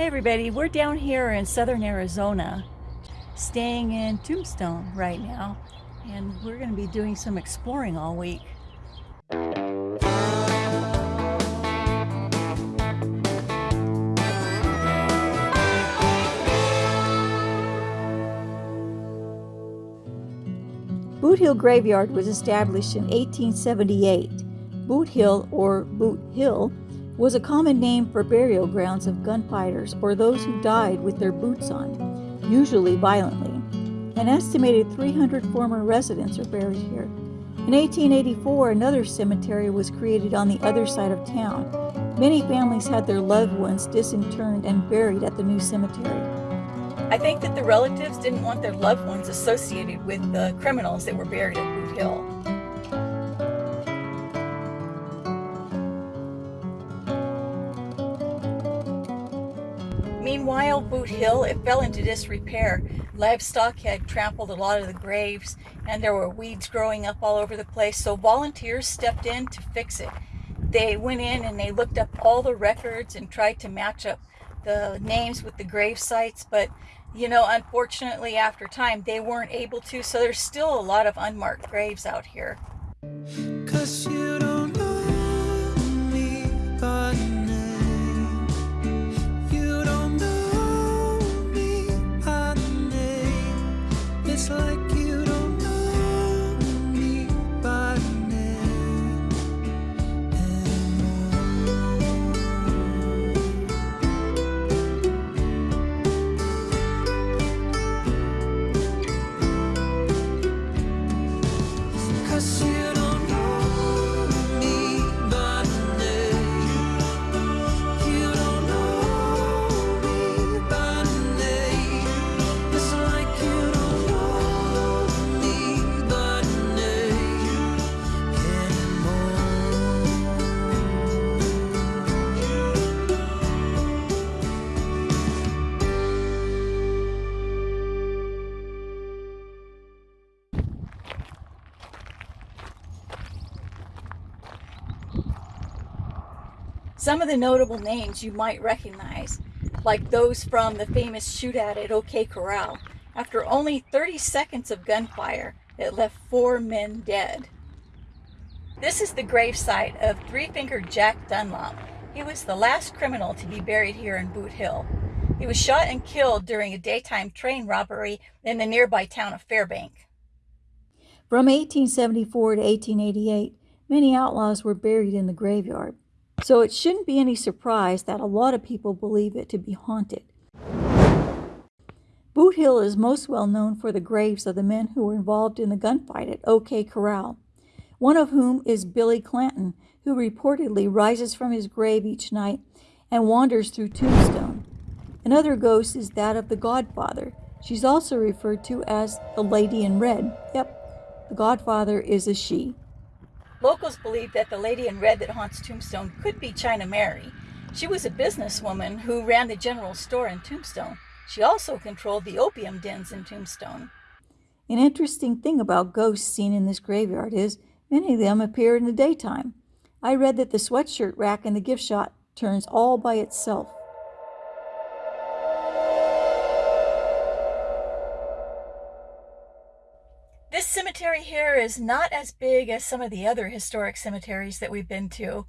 Hey everybody, we're down here in southern Arizona, staying in Tombstone right now, and we're going to be doing some exploring all week. Boot Hill Graveyard was established in 1878. Boot Hill, or Boot Hill, was a common name for burial grounds of gunfighters or those who died with their boots on, usually violently. An estimated 300 former residents are buried here. In 1884, another cemetery was created on the other side of town. Many families had their loved ones disinterred and buried at the new cemetery. I think that the relatives didn't want their loved ones associated with the criminals that were buried at Boot Hill. Meanwhile, Boot Hill, it fell into disrepair. Livestock had trampled a lot of the graves and there were weeds growing up all over the place. So volunteers stepped in to fix it. They went in and they looked up all the records and tried to match up the names with the grave sites. But, you know, unfortunately after time, they weren't able to. So there's still a lot of unmarked graves out here. see. Some of the notable names you might recognize, like those from the famous shootout at OK Corral. After only 30 seconds of gunfire, it left four men dead. This is the gravesite of three-fingered Jack Dunlop. He was the last criminal to be buried here in Boot Hill. He was shot and killed during a daytime train robbery in the nearby town of Fairbank. From 1874 to 1888, many outlaws were buried in the graveyard. So it shouldn't be any surprise that a lot of people believe it to be haunted. Boot Hill is most well known for the graves of the men who were involved in the gunfight at OK Corral, one of whom is Billy Clanton, who reportedly rises from his grave each night and wanders through Tombstone. Another ghost is that of the Godfather. She's also referred to as the Lady in Red. Yep, the Godfather is a she. Locals believe that the lady in red that haunts Tombstone could be China Mary. She was a businesswoman who ran the general store in Tombstone. She also controlled the opium dens in Tombstone. An interesting thing about ghosts seen in this graveyard is many of them appear in the daytime. I read that the sweatshirt rack in the gift shop turns all by itself. Here is not as big as some of the other historic cemeteries that we've been to.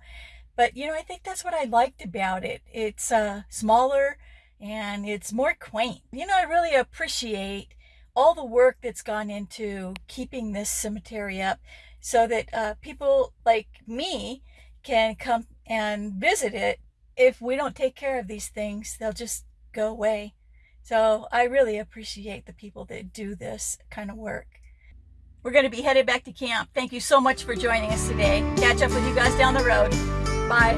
But, you know, I think that's what I liked about it. It's uh, smaller and it's more quaint. You know, I really appreciate all the work that's gone into keeping this cemetery up so that uh, people like me can come and visit it. If we don't take care of these things, they'll just go away. So I really appreciate the people that do this kind of work. We're going to be headed back to camp. Thank you so much for joining us today. Catch up with you guys down the road. Bye.